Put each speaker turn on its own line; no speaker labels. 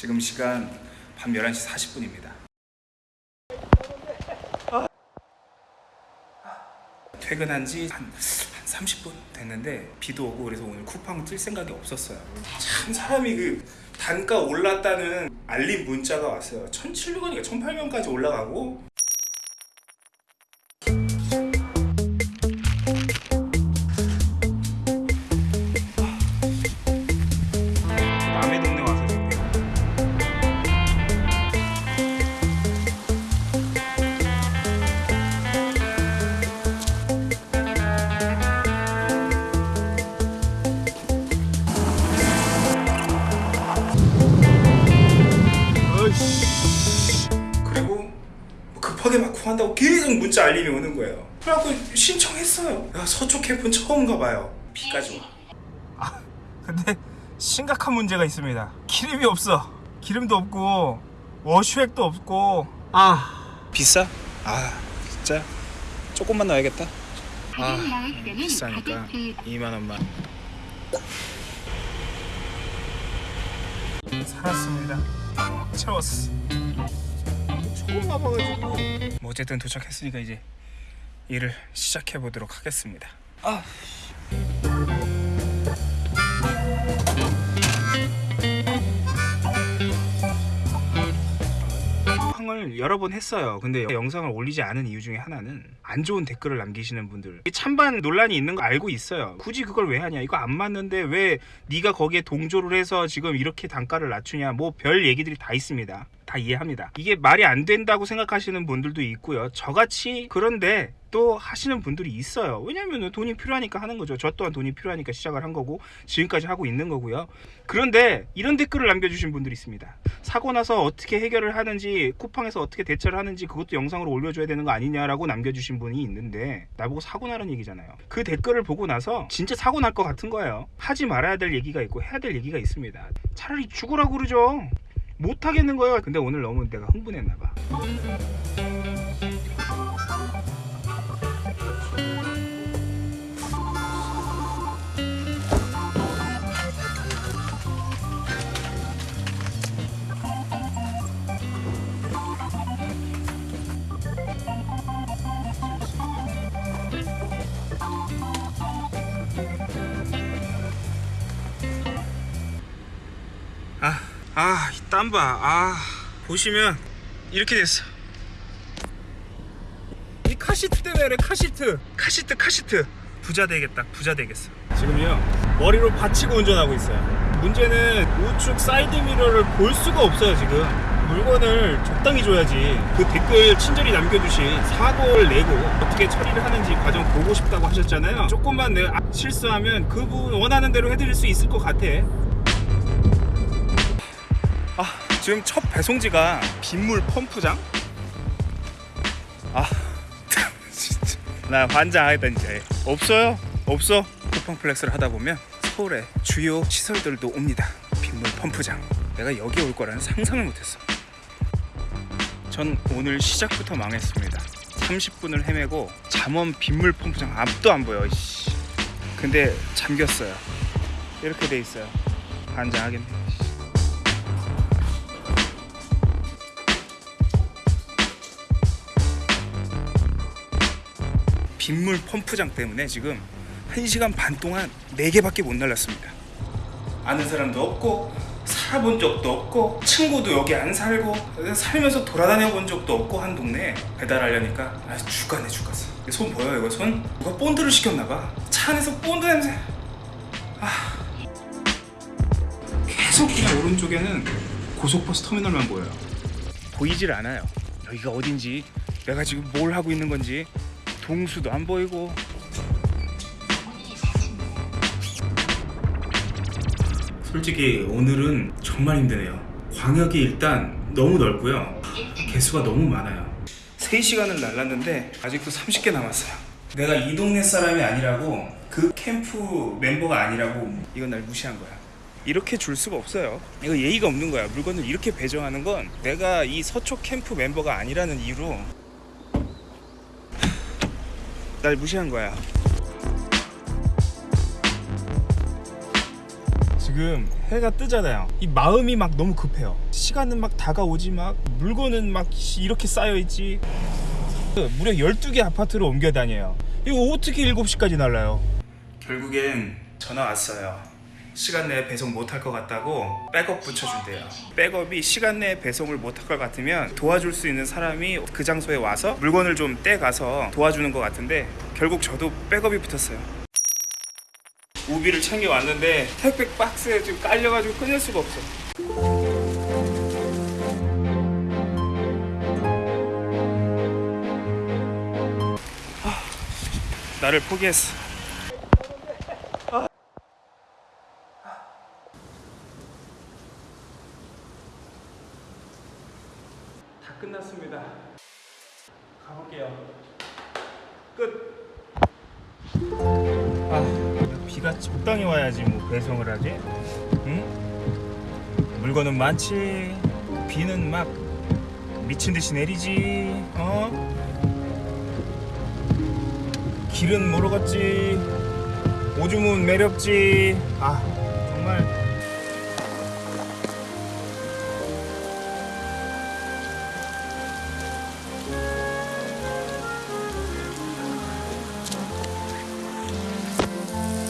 지금 시간 밤 11시 40분입니다. 퇴근한 지 한, 한 30분 됐는데 비도 오고 그래서 오늘 쿠팡 뛸 생각이 없었어요. 참 사람이 그 단가 올랐다는 알림 문자가 왔어요. 1,700원이니까 1,800원까지 올라가고 급하게 막 구한다고 계속 문자 알림이 오는 거예요. 그래갖고 신청했어요. 야 서초 캠프는 처음 가봐요. 비까지 와. 아 근데 심각한 문제가 있습니다. 기름이 없어. 기름도 없고 워슈액도 없고 아 비싸? 아 진짜 조금만 넣어야겠다. 아 비싸니까 2만 원만. 살았습니다. 채웠어. 처음 와봐가지고 뭐 어쨌든 도착했으니까 이제 일을 시작해 보도록 하겠습니다. 아. 항을 여러 번 했어요. 근데 영상을 올리지 않은 이유 중에 하나는 안 좋은 댓글을 남기시는 분들 이 찬반 논란이 있는 거 알고 있어요. 굳이 그걸 왜 하냐? 이거 안 맞는데 왜 네가 거기에 동조를 해서 지금 이렇게 단가를 낮추냐? 뭐 별 얘기들이 다 있습니다. 다 이해합니다. 이게 말이 안 된다고 생각하시는 분들도 있고요. 저같이 그런데 또 하시는 분들이 있어요. 왜냐면 돈이 필요하니까 하는 거죠. 저 또한 돈이 필요하니까 시작을 한 거고 지금까지 하고 있는 거고요. 그런데 이런 댓글을 남겨주신 분들이 있습니다. 사고 나서 어떻게 해결을 하는지 쿠팡에서 어떻게 대처를 하는지 그것도 영상으로 올려줘야 되는 거 아니냐라고 남겨주신 분이 있는데 나보고 사고 나는 얘기잖아요. 그 댓글을 보고 나서 진짜 사고 날 것 같은 거예요. 하지 말아야 될 얘기가 있고 해야 될 얘기가 있습니다. 차라리 죽으라고 그러죠. 못 하겠는 거예요. 근데 오늘 너무 내가 흥분했나 봐. 아, 땀봐. 아, 보시면 이렇게 됐어. 이 카시트 때문에 카시트. 카시트, 카시트. 부자 되겠다. 부자 되겠어. 지금요. 머리로 받치고 운전하고 있어요. 문제는 우측 사이드 미러를 볼 수가 없어요, 지금. 물건을 적당히 줘야지. 그 댓글 친절히 남겨주신 사고를 내고 어떻게 처리를 하는지 과정 보고 싶다고 하셨잖아요. 조금만 내가 실수하면 그분 원하는 대로 해드릴 수 있을 것 같아. 아 지금 첫 배송지가 빗물 펌프장? 아 진짜. 나 환장하겠다 이제. 없어요? 없어? 쿠팡 플렉스를 하다 보면 서울의 주요 시설들도 옵니다. 빗물 펌프장. 내가 여기 올 거라는 상상을 못했어. 전 오늘 시작부터 망했습니다. 30분을 헤매고 잠원 빗물 펌프장 앞도 안 보여 씨. 근데 잠겼어요. 이렇게 돼 있어요. 환장하겠네 빗물 펌프장 때문에 지금 1시간 반 동안 4개밖에 못 날랐습니다. 아는 사람도 없고 살아본 적도 없고 친구도 여기 안 살고 살면서 돌아다녀 본 적도 없고 한 동네에 배달하려니까 아 죽겠네 죽겠어. 손 보여 이거 손? 누가 본드를 시켰나 봐 차 안에서 본드 냄새. 아. 계속 그냥 오른쪽에는 고속버스 터미널만 보여요. 보이질 않아요. 여기가 어딘지 내가 지금 뭘 하고 있는 건지 동수도 안 보이고. 솔직히 오늘은 정말 힘드네요. 광역이 일단 너무 넓고요. 개수가 너무 많아요. 3시간을 날랐는데 아직도 30개 남았어요. 내가 이 동네 사람이 아니라고 그 캠프 멤버가 아니라고. 이건 날 무시한 거야. 이렇게 줄 수가 없어요. 이거 예의가 없는 거야. 물건을 이렇게 배정하는 건 내가 이 서초 캠프 멤버가 아니라는 이유로 날 무시한 거야. 지금 해가 뜨잖아요. 이 마음이 막 너무 급해요. 시간은 막 다가오지 막 물건은 막 이렇게 쌓여 있지. 무려 12개 아파트를 옮겨 다녀요. 이거 어떻게 7시까지 날라요? 결국엔 전화 왔어요. 시간 내에 배송 못할 것 같다고 백업 붙여준대요. 백업이 시간 내에 배송을 못할 것 같으면 도와줄 수 있는 사람이 그 장소에 와서 물건을 좀 떼가서 도와주는 것 같은데 결국 저도 백업이 붙었어요. 우비를 챙겨 왔는데 택배 박스에 지금 깔려가지고 끊을 수가 없어. 아, 나를 포기했어. 다 끝났습니다. 가볼게요. 끝. 아, 비가 적당히 와야지 뭐 배송을 하지. 응? 물건은 많지. 비는 막 미친 듯이 내리지. 어? 길은 모르겠지. 오줌은 매렵지. 아, 정말